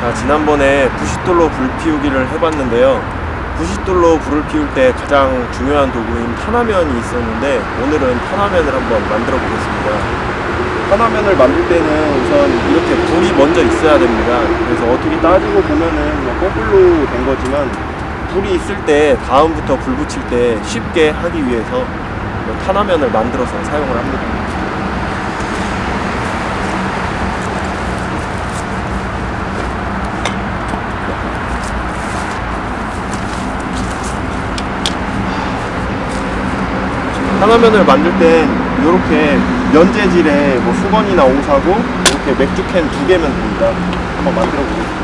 자, 지난번에 부싯돌로 불 피우기를 해봤는데요. 부싯돌로 불을 피울 때 가장 중요한 도구인 탄화면이 있었는데 오늘은 탄화면을 한번 만들어 보겠습니다. 탄화면을 만들 때는 우선 이렇게 불이 먼저 있어야 됩니다. 그래서 어떻게 따지고 보면은 뭐 거꾸로 된 거지만 불이 있을 때 다음부터 불 붙일 때 쉽게 하기 위해서 뭐 탄화면을 만들어서 사용을 합니다. 탄화면을 만들 땐 이렇게 면재질의 뭐 수건이나 옷하고 이렇게 맥주캔 두 개면 됩니다. 한번 만들어 보겠습니다.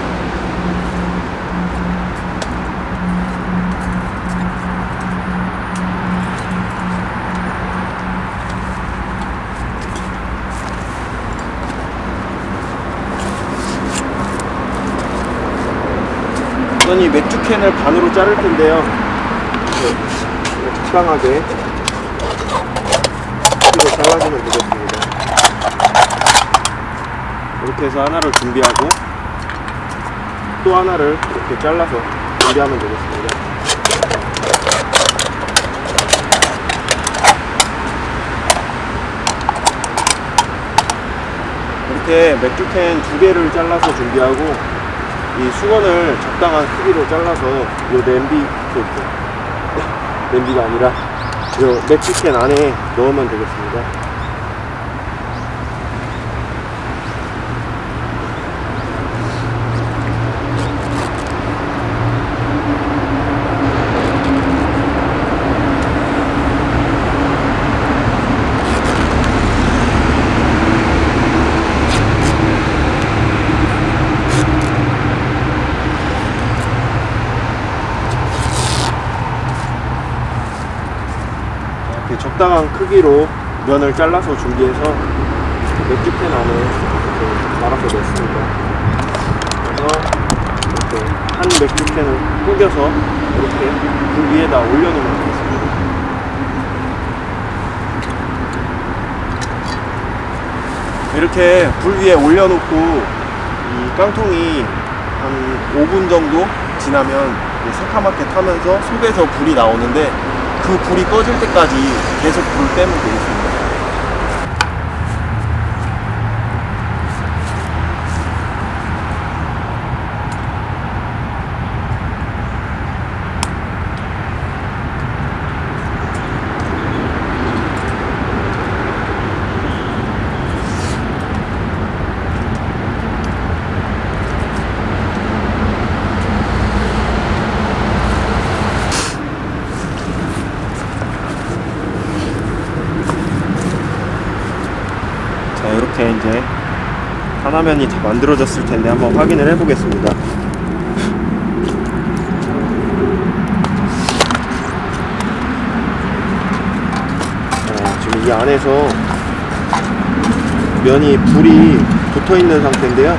우선 이 맥주캔을 반으로 자를 텐데요. 이렇게 적당하게 잘라주면 되겠습니다. 이렇게 해서 하나를 준비하고 또 하나를 이렇게 잘라서 준비하면 되겠습니다. 이렇게 맥주캔 두 개를 잘라서 준비하고 이 수건을 적당한 크기로 잘라서 이 냄비 그, 그, 냄비가 아니라 이 맥주캔 안에 넣으면 되겠습니다. 이렇게 적당한 크기로 면을 잘라서 준비해서 맥주캔 안에 이렇게 말아서 넣습니다. 그래서 이렇게 한 맥주캔을 구겨서 이렇게 불 위에다 올려놓으면 되겠습니다. 이렇게 불 위에 올려놓고 이 깡통이 한 5분 정도 지나면 새카맣게 타면서 속에서 불이 나오는데 그 불이 꺼질 때까지 계속 불을 빼면 되겠습니다. 자 이렇게 이제 하나면이 다 만들어졌을 텐데 한번 확인을 해 보겠습니다. 어, 지금 이 안에서 면이 불이 붙어 있는 상태인데요.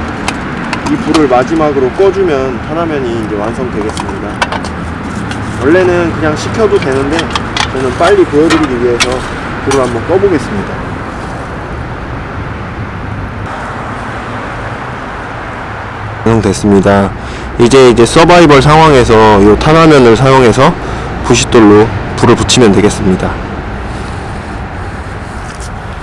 이 불을 마지막으로 꺼주면 하나면이 이제 완성되겠습니다. 원래는 그냥 식혀도 되는데 저는 빨리 보여드리기 위해서 불을 한번 꺼보겠습니다 완성됐습니다. 이제 이제 서바이벌 상황에서 이 탄화면을 사용해서 부싯돌로 불을 붙이면 되겠습니다.